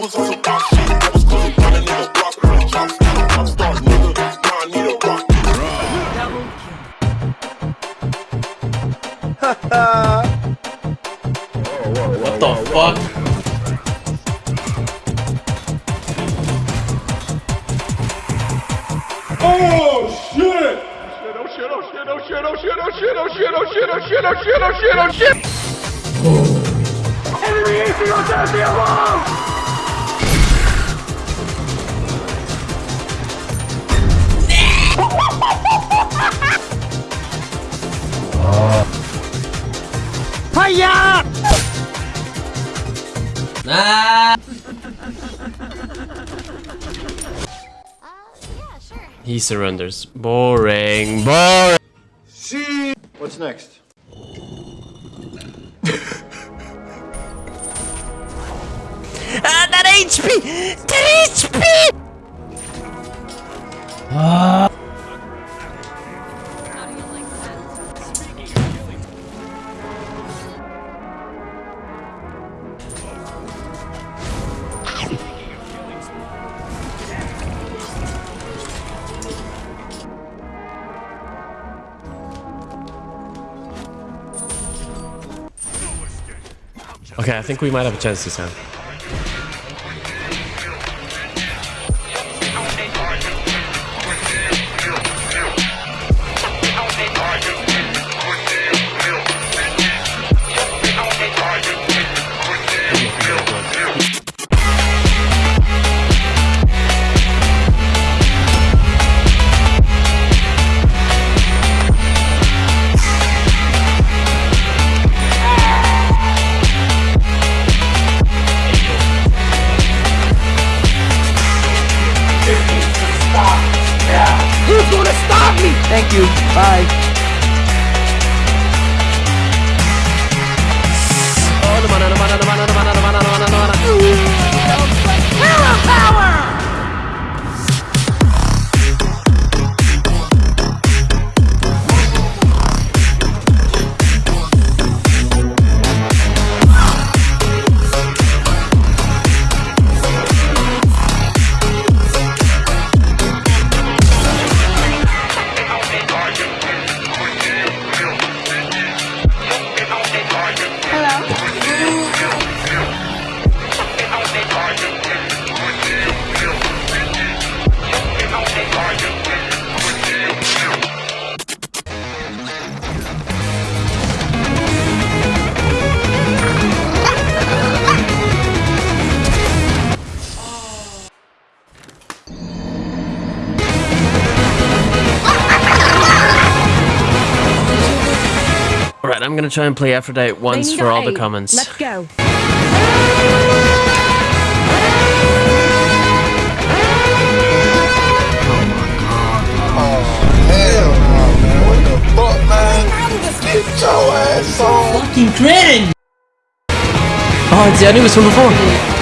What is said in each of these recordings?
was on some Oh shit. Oh shit! Oh shit! Oh shit! Oh shit! Oh shit! Oh shit! Oh shit! Oh shit! Oh what the fuck? Oh shit! Oh shit, oh shit, oh shit, oh shit, oh shit, oh shit, oh shit, oh shit, oh shit, oh shit, oh shit! Enemy 18 on the wall! He surrenders. Boring. Boring. See. What's next? Ah, that HP! That HP! Okay, I think we might have a chance this time. Bye. Alright, I'm gonna try and play Aphrodite once for all the comments. Let's go. Fucking cringe! Oh, it's I knew it was from before.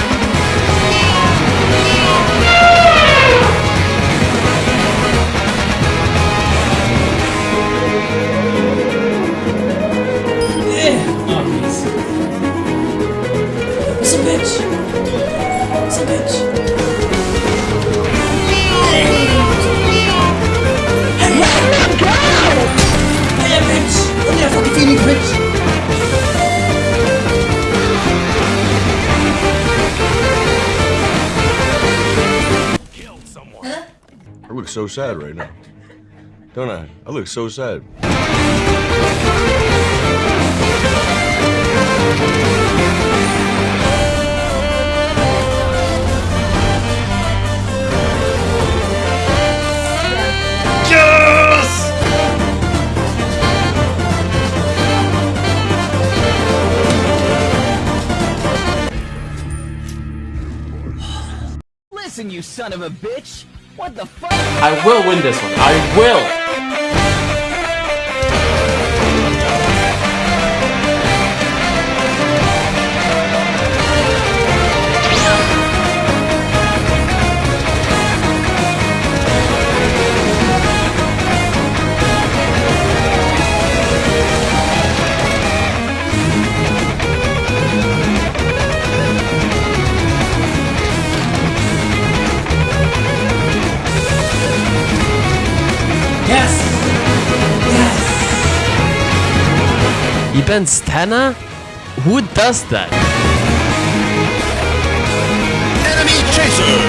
So sad right now. Don't I? I look so sad. Listen, you son of a bitch! What the fuck? I will win this one. I will. Depends, Tanner. Who does that? Enemy chaser!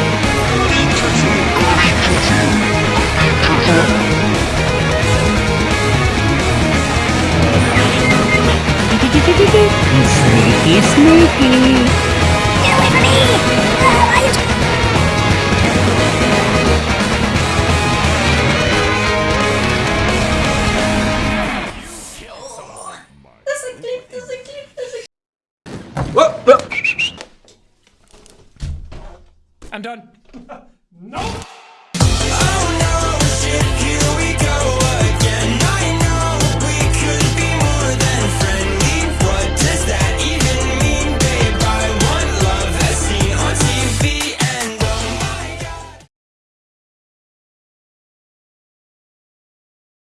Sneaky, sneaky! I'm done. No!